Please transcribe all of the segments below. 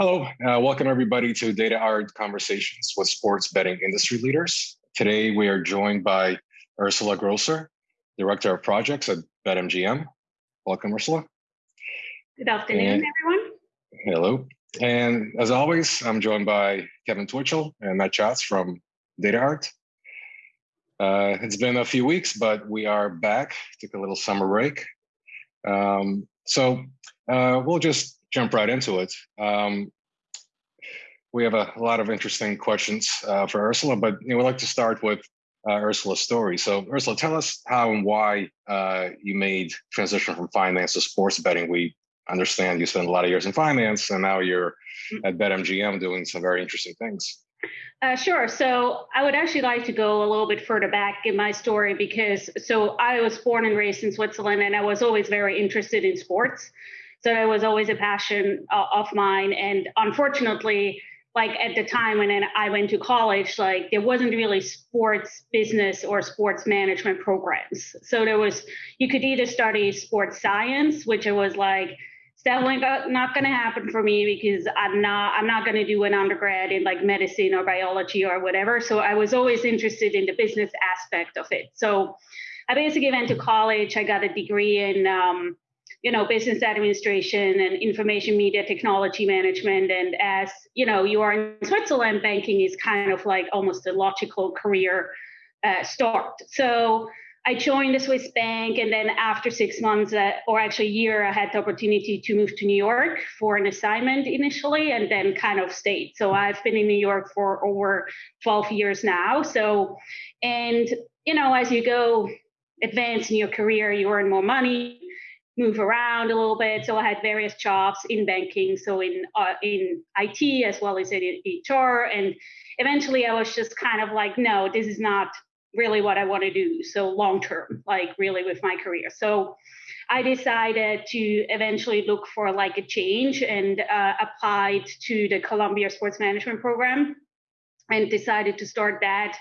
Hello, uh, welcome everybody to DataArt Conversations with Sports Betting Industry Leaders. Today we are joined by Ursula Grosser, Director of Projects at BetMGM. Welcome, Ursula. Good afternoon, and, everyone. Hello. And as always, I'm joined by Kevin Twitchell and Matt Schatz from DataArt. Uh, it's been a few weeks, but we are back. Took a little summer break. Um, so uh, we'll just jump right into it. Um, we have a, a, lot of interesting questions uh, for Ursula, but you know, we'd like to start with uh, Ursula's story. So Ursula, tell us how and why uh, you made transition from finance to sports betting. We understand you spent a lot of years in finance and now you're mm. at BetMGM doing some very interesting things. Uh, sure. So I would actually like to go a little bit further back in my story because so I was born and raised in Switzerland and I was always very interested in sports. So it was always a passion uh, of mine. And unfortunately, like at the time when I went to college, like there wasn't really sports business or sports management programs. So there was, you could either study sports science, which it was like, it's definitely not going to happen for me because I'm not, I'm not going to do an undergrad in like medicine or biology or whatever. So I was always interested in the business aspect of it. So I basically went to college. I got a degree in, um, you know, business administration and information media technology management. And as you know, you are in Switzerland, banking is kind of like almost a logical career uh, start. So I joined the Swiss bank, and then after six months, uh, or actually a year, I had the opportunity to move to New York for an assignment initially, and then kind of stayed. So I've been in New York for over 12 years now. So, and you know, as you go advance in your career, you earn more money, move around a little bit. So I had various jobs in banking, so in uh, in IT as well as in HR, and eventually I was just kind of like, no, this is not really what I want to do. So long term, like really with my career. So I decided to eventually look for like a change and uh, applied to the Columbia Sports Management Program, and decided to start that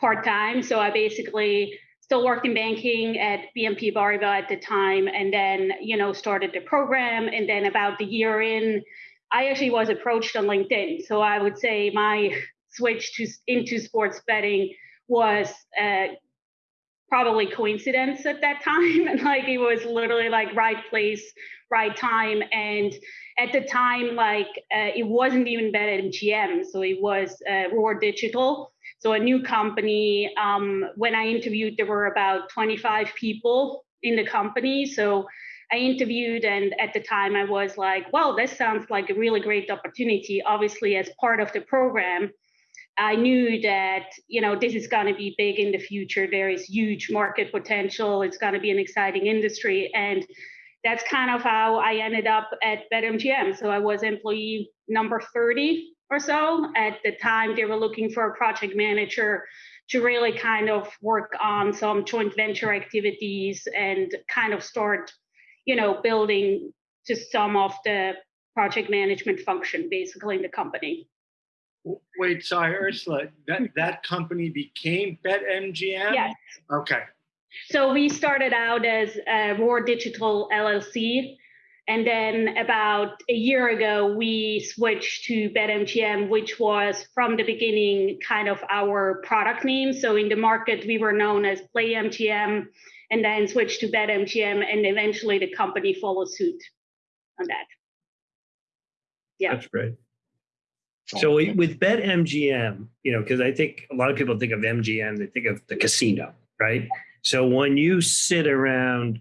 part time. So I basically still worked in banking at BNP Paribas at the time, and then you know started the program. And then about the year in, I actually was approached on LinkedIn. So I would say my switch to into sports betting was uh, probably coincidence at that time, and like it was literally like right place, right time. And at the time, like uh, it wasn't even BetMGM, so it was uh, Roar Digital so a new company. Um, when I interviewed, there were about 25 people in the company. So I interviewed, and at the time I was like, well, this sounds like a really great opportunity. Obviously, as part of the program, I knew that you know this is going to be big in the future. There is huge market potential. It's going to be an exciting industry, and that's kind of how I ended up at BetMGM. So I was employee number 30 or so. At the time, they were looking for a project manager to really kind of work on some joint venture activities and kind of start, you know, building just some of the project management function basically in the company. Wait, sorry, Ursula, that, that company became BetMGM? Yes. Okay. So we started out as uh, Roar Digital LLC, and then about a year ago, we switched to BetMGM, which was from the beginning kind of our product name. So in the market, we were known as PlayMGM, and then switched to BetMGM, and eventually the company followed suit on that. Yeah, that's great. Oh, so with BetMGM, you know, because I think a lot of people think of MGM, they think of the casino, right? So when you sit around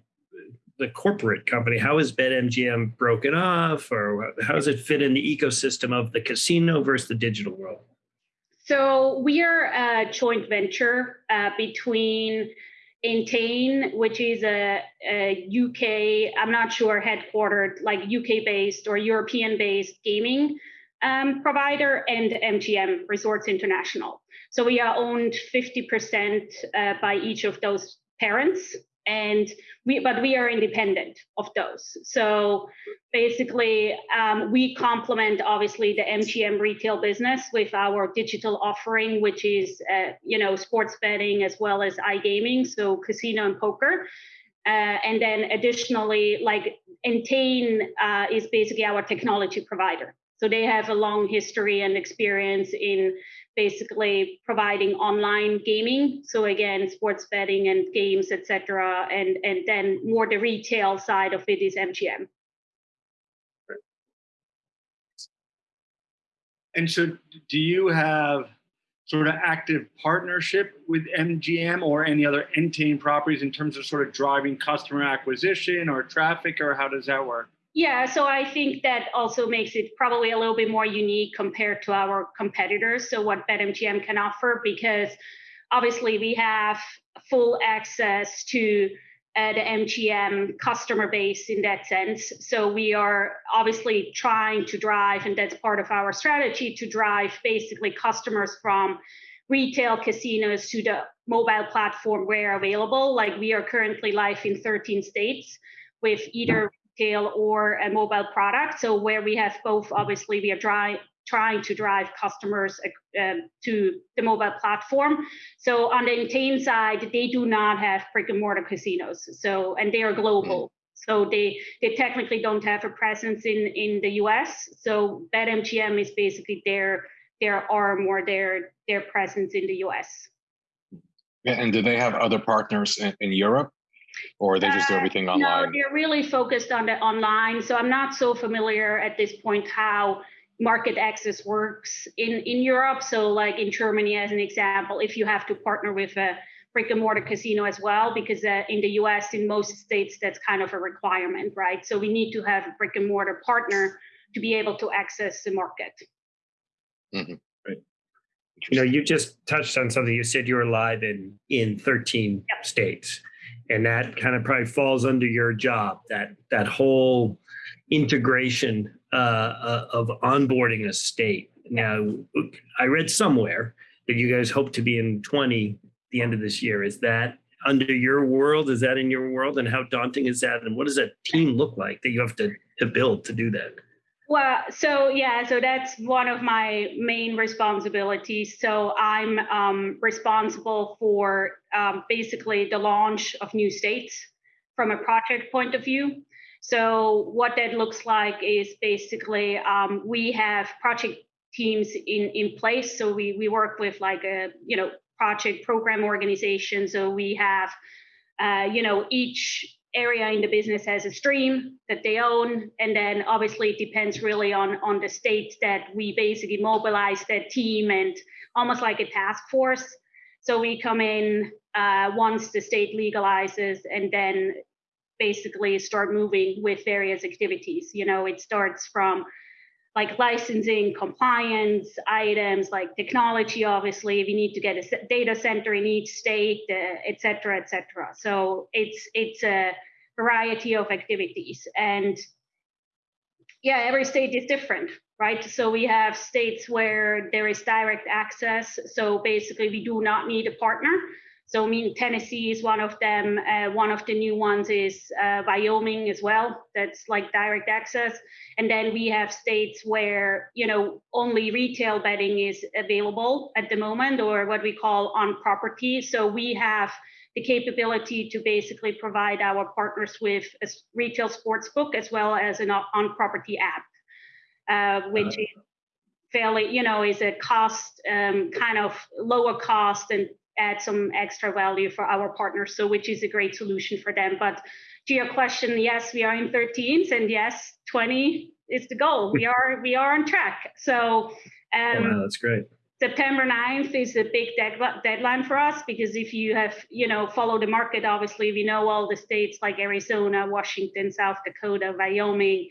the corporate company? How is BetMGM broken off, or how does it fit in the ecosystem of the casino versus the digital world? So we are a joint venture uh, between Entain, which is a, a, UK, I'm not sure, headquartered, like UK based or European based gaming um, provider, and MGM Resorts International. So we are owned 50% uh, by each of those parents and we but we are independent of those. So basically um, we complement obviously the mgm retail business with our digital offering which is uh, you know sports betting as well as igaming so casino and poker. Uh, and then additionally like entain uh, is basically our technology provider. So they have a long history and experience in basically providing online gaming. So again, sports betting and games, etc. And and then more the retail side of it is MGM. And so, do you have sort of active partnership with MGM or any other Entain properties in terms of sort of driving customer acquisition or traffic, or how does that work? Yeah, so I think that also makes it probably a little bit more unique compared to our competitors. So, what BetMGM can offer, because obviously we have full access to uh, the MGM customer base in that sense. So, we are obviously trying to drive, and that's part of our strategy to drive basically customers from retail casinos to the mobile platform where available. Like, we are currently live in 13 states with either retail or a mobile product. So where we have both, obviously, we are try, trying to drive customers uh, to the mobile platform. So on the Entain side, they do not have brick and mortar casinos. So and they are global. So they they technically don't have a presence in in the US. So BetMGM is basically their their arm or their their presence in the US. Yeah, and do they have other partners in, in Europe? Or they just do uh, everything online? No, they're really focused on the online. So I'm not so familiar at this point how market access works in in Europe. So like in Germany, as an example, if you have to partner with a brick and mortar casino as well, because uh, in the US, in most states, that's kind of a requirement, right? So we need to have a brick and mortar partner to be able to access the market. Mm-hmm. Right. You know, you just touched on something. You said you were live in in 13 yep. states and that kind of probably falls under your job that that whole integration uh, uh, of onboarding a state. Now i read somewhere that you guys hope to be in 20 the end of this year. Is that under your world? Is that in your world? And how daunting is that? And what does that team look like that you have to, to build to do that well, so yeah, so that's one of my main responsibilities. So I'm um, responsible for um, basically the launch of new states from a project point of view. So what that looks like is basically um, we have project teams in in place. So we we work with like a you know project program organization. So we have uh, you know each area in the business has a stream that they own. And then obviously it depends really on on the state that we basically mobilize that team and almost like a task force. So we come in uh, once the state legalizes and then basically start moving with various activities. You know it starts from like licensing compliance items like technology obviously we need to get a data center in each state uh, et cetera et cetera. So it's it's a variety of activities. And yeah every state is different right? So we have states where there is direct access. So basically we do not need a partner so, I mean, Tennessee is one of them. Uh, one of the new ones is uh, Wyoming as well. That's like direct access. And then we have states where, you know, only retail betting is available at the moment, or what we call on property. So we have the capability to basically provide our partners with a retail sports book as well as an on property app, uh, which is fairly, you know, is a cost um, kind of lower cost and add some extra value for our partners, so which is a great solution for them. But to your question, yes, we are in 13s, and yes, 20 is the goal. We are we are on track. So um, wow, that's great. September 9th is a big deadline for us because if you have, you know, follow the market, obviously we know all the states like Arizona, Washington, South Dakota, Wyoming,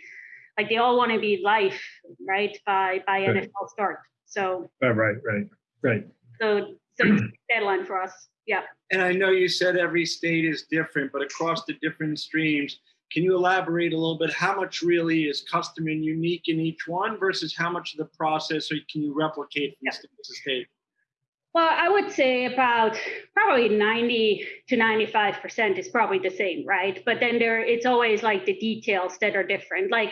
like they all want to be live, right, by by right. NFL start. So oh, right, right, right. So so deadline for us. Yeah. And I know you said every state is different, but across the different streams, can you elaborate a little bit how much really is custom and unique in each one versus how much of the process can you replicate from yeah. state to state? Well, I would say about probably 90 to 95% is probably the same, right? But then there it's always like the details that are different. Like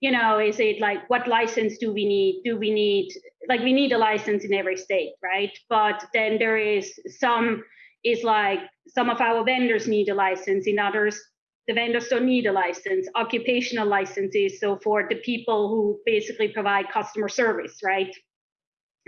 you know, is it like what license do we need? Do we need like we need a license in every state, right? But then there is some is like some of our vendors need a license, in others the vendors don't need a license. Occupational licenses, so for the people who basically provide customer service, right?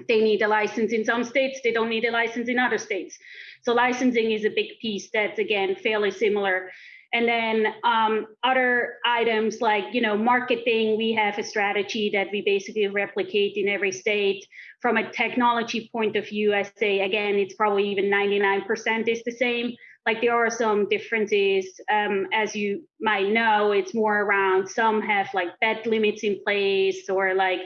They need a license in some states, they don't need a license in other states. So licensing is a big piece that's again fairly similar. And then um, other items like you know marketing, we have a strategy that we basically replicate in every state. From a technology point of view, I say again, it's probably even 99% is the same. Like there are some differences, um, as you might know, it's more around some have like bet limits in place or like,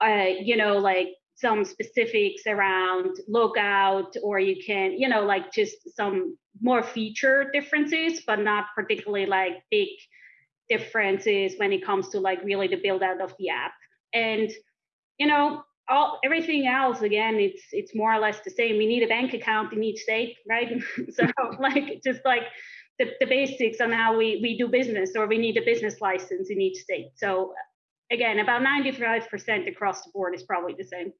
uh, you know, like some specifics around logout or you can you know like just some more feature differences but not particularly like big differences when it comes to like really the build out of the app. And you know all everything else again it's it's more or less the same. We need a bank account in each state right? So like just like the, the basics on how we we do business or we need a business license in each state. So again about 95% across the board is probably the same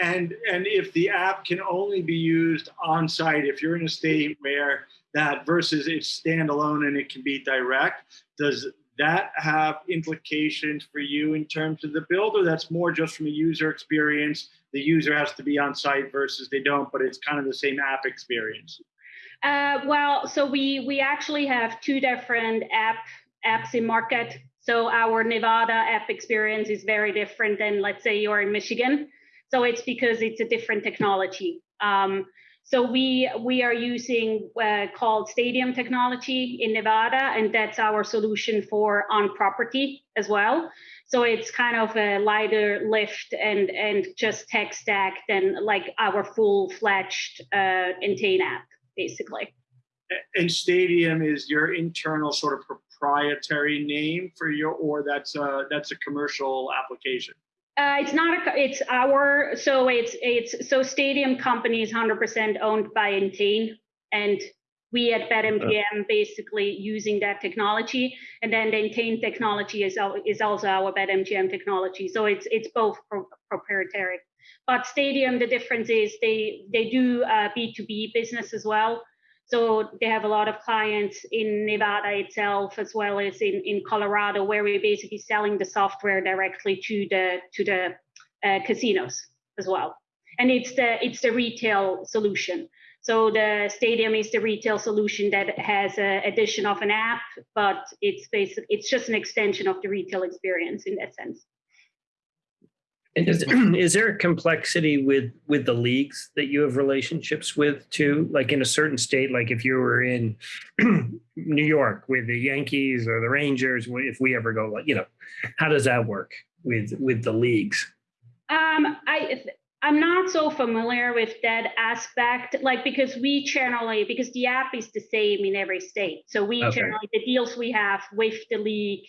and and if the app can only be used on site if you're in a state where that versus it's standalone and it can be direct does that have implications for you in terms of the build or that's more just from a user experience? The user has to be on site versus they don't but it's kind of the same app experience. Uh, well so we we actually have two different app apps in market. So our nevada app experience is very different than let's say you're in michigan so it's because it's a different technology. Um, so we we are using uh, called Stadium technology in Nevada, and that's our solution for on property as well. So it's kind of a lighter lift and and just tech stack than like our full fledged uh, Entain app, basically. And Stadium is your internal sort of proprietary name for your, or that's a that's a commercial application. Uh, it's not a, it's our, so it's, it's, so Stadium Company is 100% owned by Entain. And we at BetMGM basically using that technology. And then the Entain technology is, is also our BetMGM technology. So it's, it's both pro- proprietary. But Stadium, the difference is they, they do uh, B2B business as well. So they have a lot of clients in Nevada itself, as well as in, in Colorado, where we're basically selling the software directly to the to the uh, casinos as well. And it's the it's the retail solution. So the stadium is the retail solution that has an addition of an app, but it's basically it's just an extension of the retail experience in that sense. And is, is there a complexity with with the leagues that you have relationships with too? Like in a certain state, like if you were in New York with the Yankees or the Rangers, if we ever go, like you know, how does that work with with the leagues? Um, I I'm not so familiar with that aspect, like because we generally because the app is the same in every state, so we okay. generally the deals we have with the league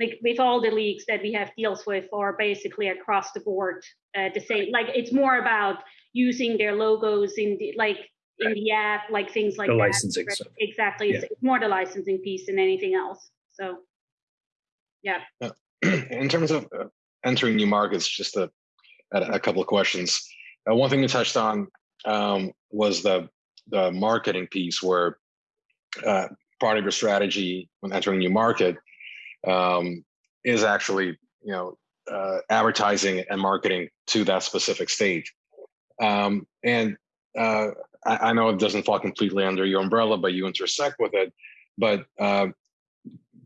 like with all the leagues that we have deals with are basically across the board uh, the same like it's more about using their logos in the like in the app like things like the that. licensing stuff. exactly. Yeah. it's more the licensing piece than anything else so. Yeah. In terms of uh, entering new markets just a, a couple of questions. Uh, one thing you touched on um, was the the marketing piece where uh, part of your strategy when entering a new market um, is actually you know uh, advertising and marketing to that specific stage. Um, and uh, I, I, know it doesn't fall completely under your umbrella, but you intersect with it. But uh,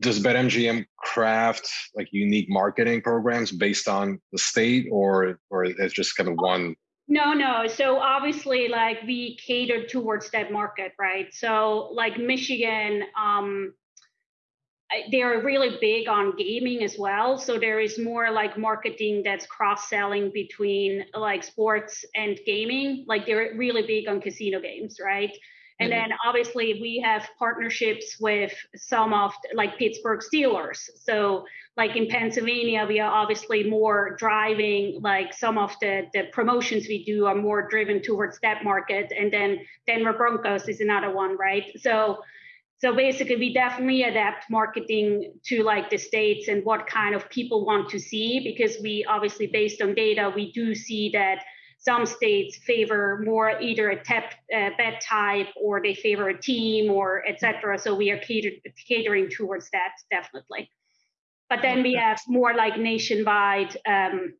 does BetMGM craft like unique marketing programs based on the state, or or it's just kind of one? No, no. So obviously, like we cater towards that market, right? So like Michigan, um, they are really big on gaming as well. So there is more like marketing that's cross selling between like sports and gaming. Like they're really big on casino games, right? And mm-hmm. then obviously we have partnerships with some of like Pittsburgh Steelers. So like in Pennsylvania, we are obviously more driving like some of the, the promotions we do are more driven towards that market. And then Denver Broncos is another one, right? So so basically we definitely adapt marketing to like the states and what kind of people want to see because we obviously based on data we do see that some states favor more either a tep, uh, bet type or they favor a team or etc. So we are catered, catering towards that definitely. But then we have more like nationwide um,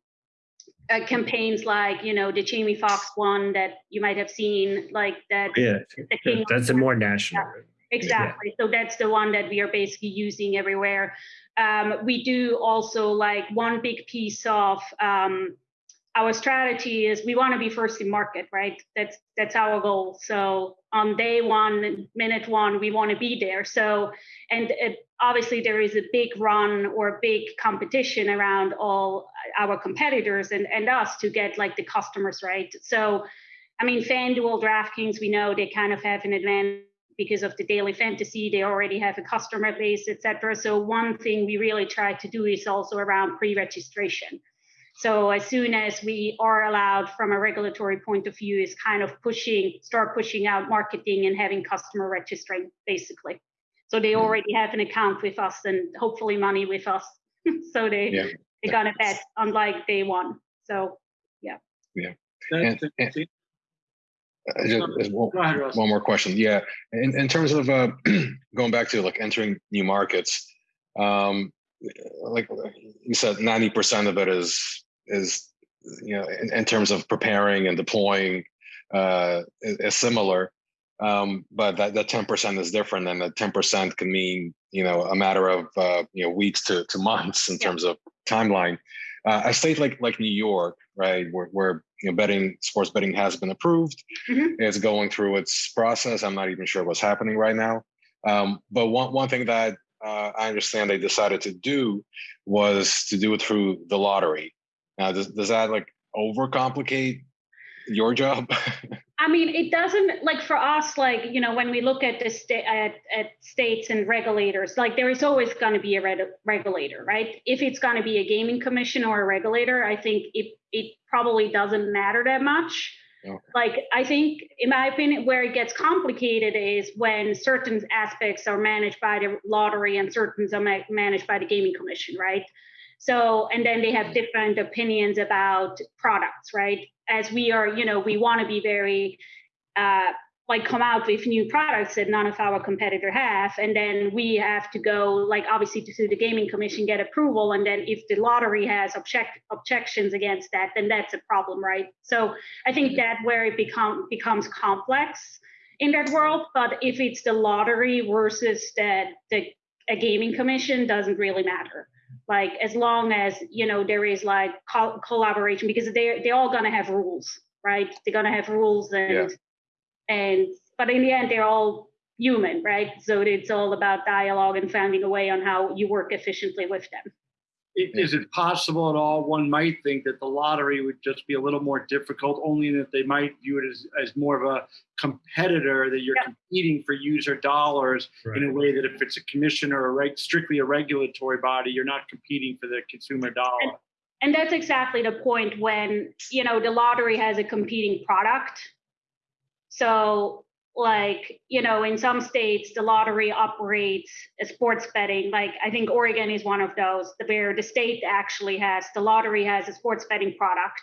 uh, campaigns like you know the Jamie Foxx one that you might have seen like that. Yeah, that's a more national. Yeah, exactly. Yeah. So that's the one that we are basically using everywhere. Um, we do also like one big piece of um, our strategy is we want to be first in market, right? That's that's our goal. So on day one, minute one, we want to be there. So and it, obviously there is a big run or big competition around all our competitors and and us to get like the customers right. So I mean, FanDuel, DraftKings, we know they kind of have an advantage because of the daily fantasy they already have a customer base etc so one thing we really try to do is also around pre-registration so as soon as we are allowed from a regulatory point of view is kind of pushing, start pushing out marketing and having customer registering basically. So they hmm. already have an account with us and hopefully money with us. so they yeah. they're gonna bet unlike day one. So yeah. Yeah. And, and, uh, just, one, one, more question. Yeah, in, in terms of uh, going back to like entering new markets, um, like you said, ninety percent of it is is you know in, in terms of preparing and deploying uh, is, is similar. Um, but that, that 10% is different and that 10% can mean, you know, a matter of, uh, you know, weeks to, to months in terms of timeline. Uh, a state like, like New York, right, where, where you know, betting, sports betting has been approved, mm-hmm. is going through its process. I'm not even sure what's happening right now. Um, but one, one thing that uh, I understand they decided to do was to do it through the lottery. Now, does, does that like overcomplicate your job? I mean, it doesn't like for us, like, you know, when we look at the state at, at states and regulators, like there is always going to be a regulator, right? If it's going to be a gaming commission or a regulator, I think it, it probably doesn't matter that much. Okay. Like, I think, in my opinion, where it gets complicated is when certain aspects are managed by the lottery and certain are ma- managed by the gaming commission, right? So, and then they have different opinions about products, right? As we are, you know, we want to be very, uh, like come out with new products that none of our competitor have and then we have to go like obviously to the gaming commission get approval and then if the lottery has object, objections against that then that's a problem right? So i think that where it become becomes complex in that world but if it's the lottery versus that the a gaming commission doesn't really matter like as long as you know there is like co- collaboration because they're they're all gonna have rules right? They're gonna have rules and yeah. and but in the end they're all human right? So it's all about dialogue and finding a way on how you work efficiently with them is it possible at all? One might think that the lottery would just be a little more difficult, only that they might view it as, as more of a competitor that you're yeah. competing for user dollars right. in a way that if it's a commission or a reg, strictly a regulatory body, you're not competing for the consumer dollar. And, and that's exactly the point when you know the lottery has a competing product. So like you know in some states the lottery operates a sports betting like i think oregon is one of those where the state actually has the lottery has a sports betting product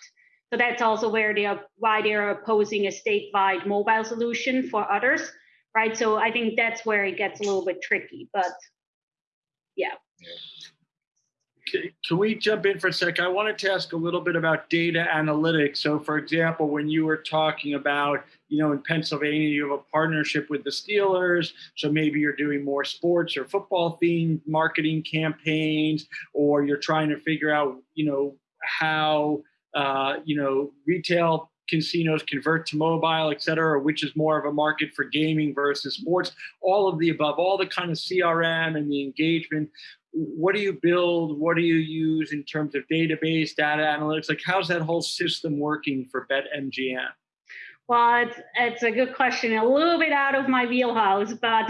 so that's also where they are why they're opposing a statewide mobile solution for others right so i think that's where it gets a little bit tricky but yeah. yeah can we jump in for a sec? I wanted to ask a little bit about data analytics. So, for example, when you were talking about, you know, in Pennsylvania, you have a partnership with the Steelers. So maybe you're doing more sports or football themed marketing campaigns, or you're trying to figure out, you know, how, uh, you know, retail casinos convert to mobile, et cetera, or which is more of a market for gaming versus sports, all of the above, all the kind of CRM and the engagement what do you build? What do you use in terms of database, data analytics? Like, how's that whole system working for BetMGM? Well, it's, it's a good question. A little bit out of my wheelhouse, but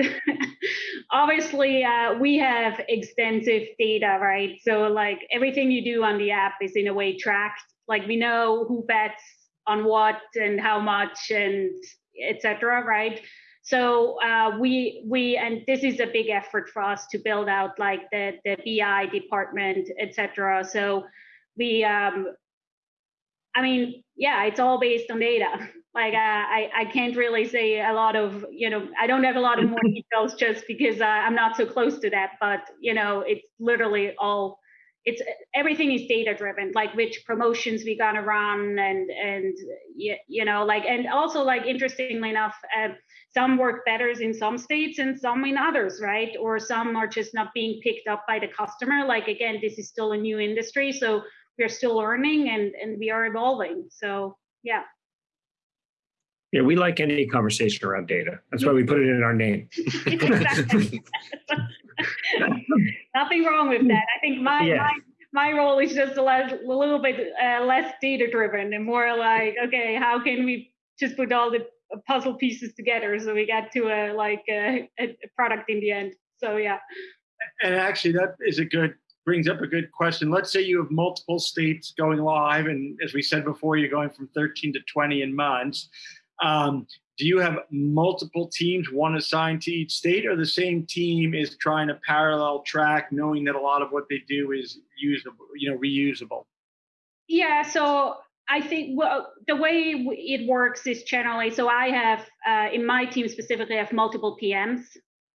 obviously uh, we have extensive data, right? So like everything you do on the app is in a way tracked. Like we know who bets on what and how much and etc. Right? So uh, we we and this is a big effort for us to build out like the the BI department, etc. So we um, I mean, yeah, it's all based on data. Like uh, I, I can't really say a lot of, you know, I don't have a lot of more details just because uh, I'm not so close to that. But you know, it's literally all, it's everything is data driven. Like which promotions we gonna run, and and you, you know, like and also like interestingly enough, uh, some work better in some states and some in others, right? Or some are just not being picked up by the customer. Like again, this is still a new industry, so we're still learning and and we are evolving. So yeah. Yeah, we like any conversation around data. That's why we put it in our name. Nothing wrong with that. I think my yeah. my, my role is just a, less, a little bit uh, less data driven and more like, okay, how can we just put all the puzzle pieces together so we get to a like a, a product in the end. So yeah. And actually, that is a good brings up a good question. Let's say you have multiple states going live, and as we said before, you're going from 13 to 20 in months. Um, do you have multiple teams, one assigned to each state, or the same team is trying to parallel track, knowing that a lot of what they do is usable, you know, reusable? Yeah. So I think well, the way it works is generally. So I have uh, in my team specifically, I have multiple PMs.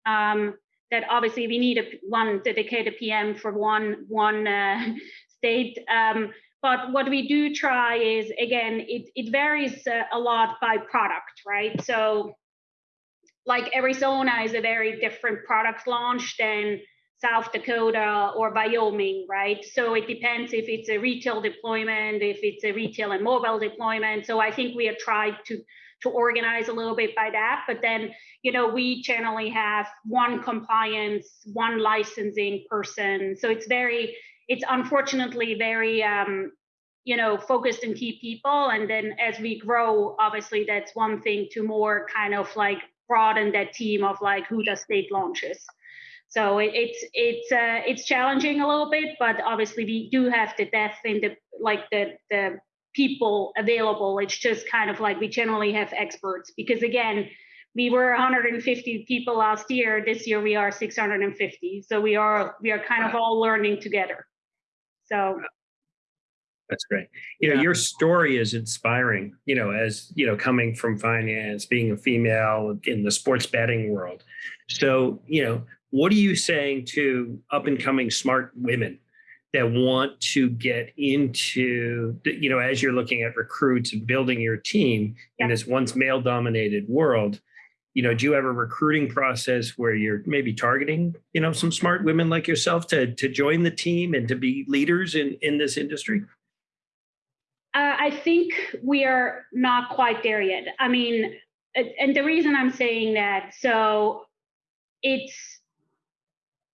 Um, that obviously we need a one dedicated PM for one one uh, state. Um, but what we do try is again, it it varies uh, a lot by product, right? So, like Arizona is a very different product launch than South Dakota or Wyoming, right? So it depends if it's a retail deployment, if it's a retail and mobile deployment. So I think we have tried to to organize a little bit by that. But then, you know, we generally have one compliance, one licensing person. So it's very, it's unfortunately very, um, you know, focused in key people. And then as we grow, obviously that's one thing to more kind of like broaden that team of like who does state launches. So it, it's it's uh, it's challenging a little bit, but obviously we do have the depth in the like the the people available. It's just kind of like we generally have experts because again, we were 150 people last year. This year we are 650. So we are we are kind of all learning together. So that's great. You know, yeah. your story is inspiring, you know, as, you know, coming from finance, being a female in the sports betting world. So, you know, what are you saying to up and coming smart women that want to get into you know as you're looking at recruits and building your team yeah. in this once male dominated world you know do you have a recruiting process where you're maybe targeting you know some smart women like yourself to to join the team and to be leaders in in this industry? Uh, i think we are not quite there yet. I mean and the reason i'm saying that so it's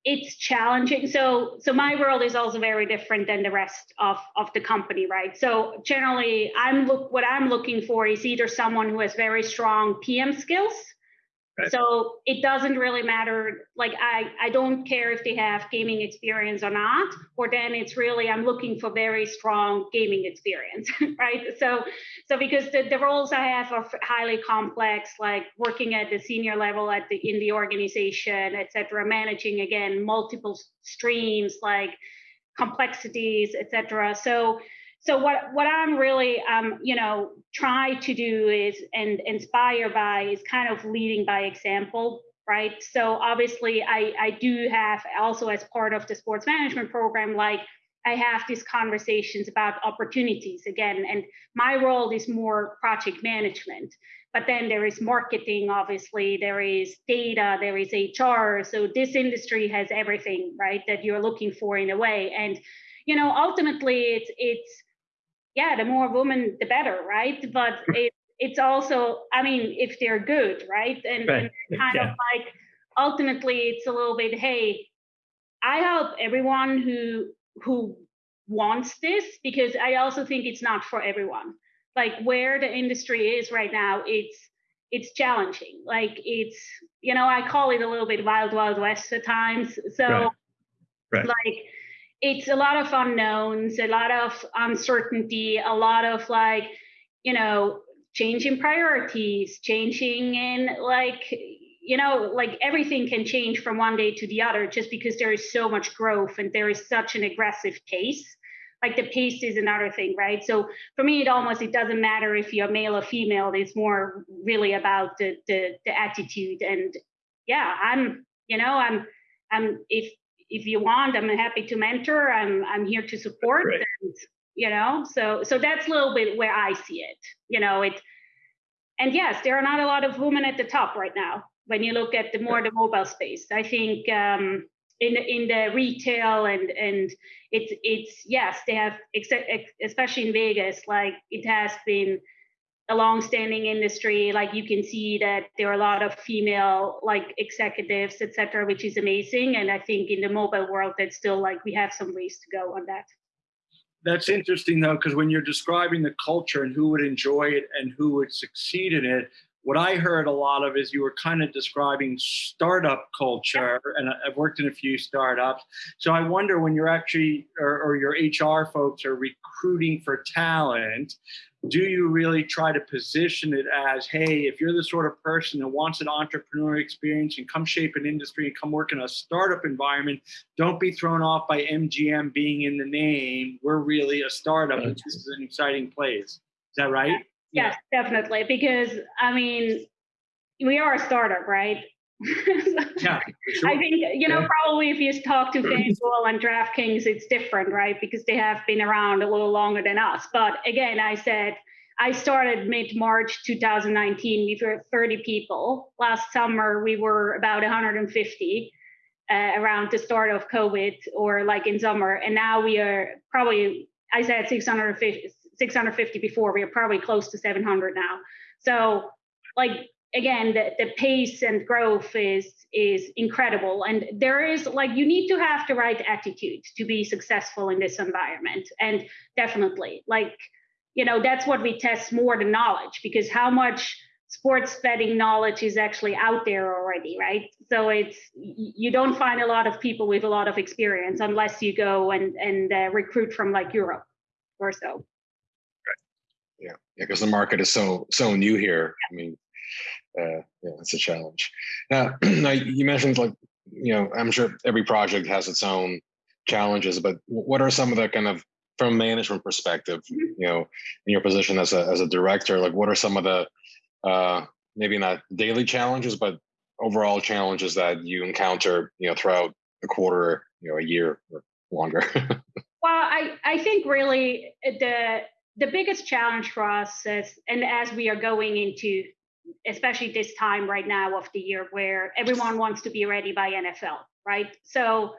it's challenging. So so my world is also very different than the rest of of the company right? So generally i'm look what i'm looking for is either someone who has very strong pm skills So it doesn't really matter. Like I, I don't care if they have gaming experience or not. Or then it's really I'm looking for very strong gaming experience, right? So, so because the, the roles I have are highly complex, like working at the senior level at the in the organization, etc., managing again multiple streams, like complexities, etc. So so what what i'm really um, you know try to do is and inspire by is kind of leading by example right? So obviously i i do have also as part of the sports management program like i have these conversations about opportunities again and my role is more project management. But then there is marketing obviously there is data there is hr so this industry has everything right that you're looking for in a way. And you know ultimately it's it's yeah, the more women, the better, right? But it, it's also, I mean, if they're good, right? And, right. and kind yeah. of like ultimately, it's a little bit, hey, I help everyone who who wants this because I also think it's not for everyone. Like where the industry is right now, it's it's challenging. Like it's, you know, I call it a little bit wild, wild west at times. So right. Right. like it's a lot of unknowns, a lot of uncertainty, a lot of like, you know, changing priorities, changing in like, you know, like everything can change from one day to the other just because there is so much growth and there is such an aggressive pace. like the pace is another thing, right? So for me, it almost it doesn't matter if you're male or female. It's more really about the the, the attitude. And yeah, I'm you know I'm I'm if if you want, I'm happy to mentor. I'm I'm here to support. And, you know, so so that's a little bit where I see it. You know, it. And yes, there are not a lot of women at the top right now. When you look at the more the mobile space, I think um, in in the retail and and it's it's yes they have except especially in Vegas like it has been a long-standing industry like you can see that there are a lot of female like executives etc which is amazing. And i think in the mobile world that's still like we have some ways to go on that. That's interesting though because when you're describing the culture and who would enjoy it and who would succeed in it what I heard a lot of is you were kind of describing startup culture, and I've worked in a few startups. So I wonder when you're actually, or, or, your HR folks are recruiting for talent, do you really try to position it as, hey, if you're the sort of person that wants an entrepreneur experience and come shape an industry and come work in a startup environment, don't be thrown off by MGM being in the name. We're really a startup. And This is an exciting place. Is that right? Yes, definitely. Because I mean, we are a startup, right? Yeah, sure. I think you know yeah. probably if you talk to FanDuel and DraftKings, it's different, right? Because they have been around a little longer than us. But again, I said I started mid March 2019. We were 30 people. Last summer we were about 150. Uh, around the start of COVID or like in summer, and now we are probably I said 650 650 before. We are probably close to 700 now. So, like again, the, the pace and growth is is incredible. And there is like you need to have the right attitude to be successful in this environment. And definitely, like you know, that's what we test more than knowledge because how much sports betting knowledge is actually out there already, right? So it's you don't find a lot of people with a lot of experience unless you go and and uh, recruit from like Europe or so yeah, yeah, because the market is so so new here. I mean, uh, yeah, it's a challenge. Now, now you mentioned like you know, I'm sure every project has its own challenges, but what are some of the kind of from management perspective, mm-hmm. you know, in your position as a as a director, like what are some of the uh, maybe not daily challenges, but overall challenges that you encounter, you know, throughout a quarter, you know, a year or longer? well, I I think really the the biggest challenge for us is, and as we are going into, especially this time right now of the year where everyone wants to be ready by NFL, right? So,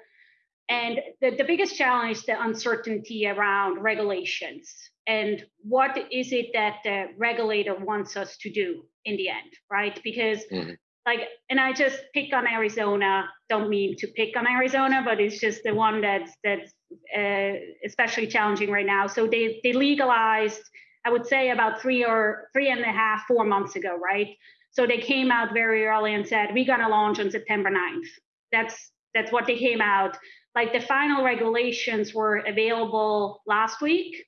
and the, the biggest challenge is the uncertainty around regulations and what is it that the regulator wants us to do in the end, right? Because mm-hmm like and i just pick on arizona don't mean to pick on arizona but it's just the one that's that's uh, especially challenging right now so they they legalized i would say about three or three and a half four months ago right? So they came out very early and said we're to launch on september 9th that's that's what they came out. Like the final regulations were available last week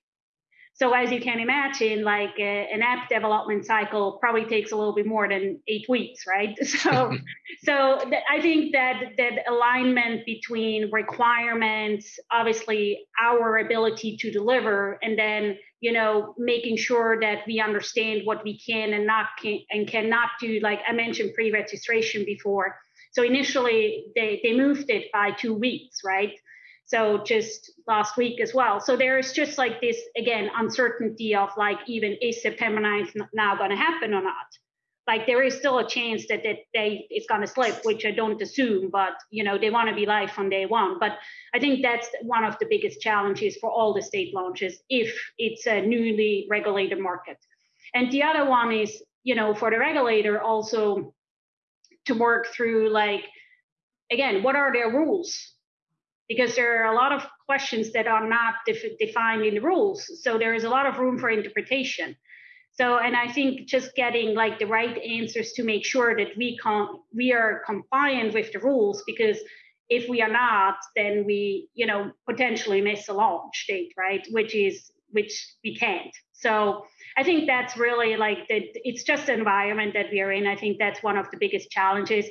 so as you can imagine, like uh, an app development cycle probably takes a little bit more than eight weeks, right? So, so th- I think that that alignment between requirements, obviously our ability to deliver, and then you know making sure that we understand what we can and not can and cannot do. Like I mentioned pre-registration before. So initially they they moved it by two weeks, right? So just last week as well. So there is just like this again uncertainty of like even is September 9th now going to happen or not? Like there is still a chance that that they it's going to slip, which I don't assume, but you know they want to be live from day one. But I think that's one of the biggest challenges for all the state launches if it's a newly regulated market. And the other one is you know for the regulator also to work through like again what are their rules because there are a lot of questions that are not def- defined in the rules. So there is a lot of room for interpretation. So, and I think just getting like the right answers to make sure that we can we are compliant with the rules because if we are not, then we, you know, potentially miss a launch date, right? Which is which we can't. So I think that's really like that. It's just the environment that we are in. I think that's one of the biggest challenges.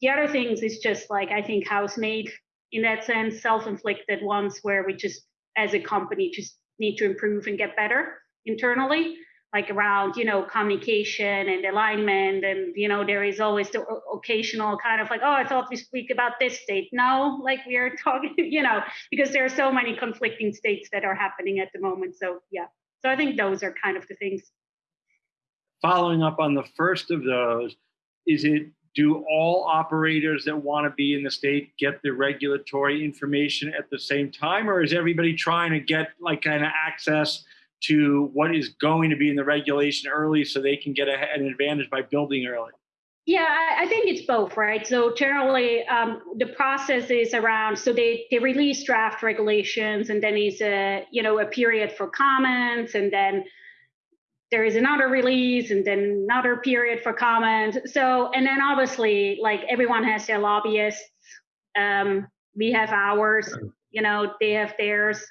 The other things is just like I think house made in that sense, self-inflicted ones where we just as a company just need to improve and get better internally like around you know communication and alignment and you know there is always the occasional kind of like oh i thought we speak about this state. No like we are talking you know because there are so many conflicting states that are happening at the moment. So yeah. So i think those are kind of the things. Following up on the first of those, is it do all operators that want to be in the state get the regulatory information at the same time, or is everybody trying to get like kind of access to what is going to be in the regulation early so they can get a, an advantage by building early? Yeah, I, think it's both, right? So generally, um, the process is around. So they they release draft regulations, and then is a you know a period for comments, and then there is another release, and then another period for comment. So and then obviously, like everyone has their lobbyists. Um, we have ours. You know, they have theirs.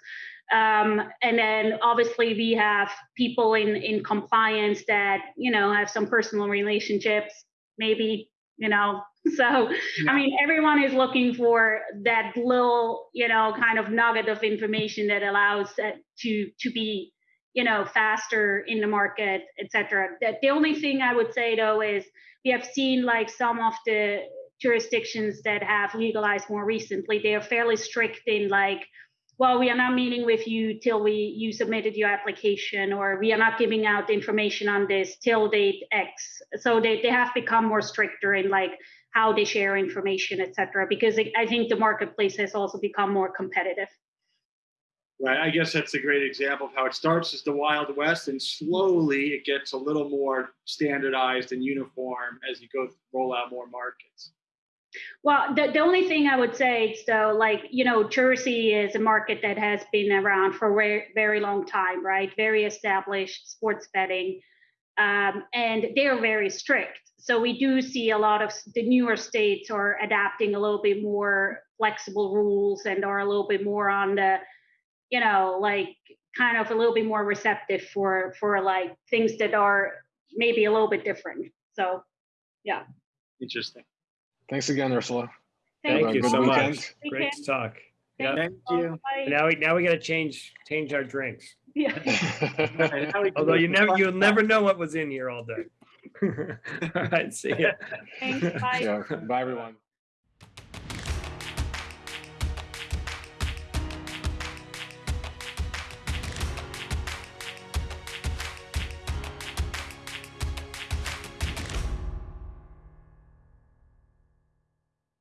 Um, and then obviously we have people in in compliance that you know have some personal relationships maybe you know so i mean everyone is looking for that little you know kind of nugget of information that allows that to to be you know faster in the market etc that the only thing i would say though is we have seen like some of the jurisdictions that have legalized more recently they are fairly strict in like well, we are not meeting with you till we you submitted your application, or we are not giving out information on this till date X. So they, they have become more stricter in like how they share information, et cetera, because I think the marketplace has also become more competitive. Right. I guess that's a great example of how it starts as the Wild West, and slowly it gets a little more standardized and uniform as you go roll out more markets. Well, the, the only thing I would say is though, like, you know, Jersey is a market that has been around for a very, very long time, right? Very established sports betting. Um, and they're very strict. So we do see a lot of the newer states are adapting a little bit more flexible rules and are a little bit more on the, you know, like kind of a little bit more receptive for for like things that are maybe a little bit different. So yeah. Interesting. Thanks again, Ursula. Thank a you good so much. weekend. Great to talk. Yeah. Thank you. Bye. Now we now we gotta change change our drinks. Yeah. Right, now we can Although you never you'll never know what was in here all day. All right, see ya. Thanks. Bye. yeah. Bye, everyone.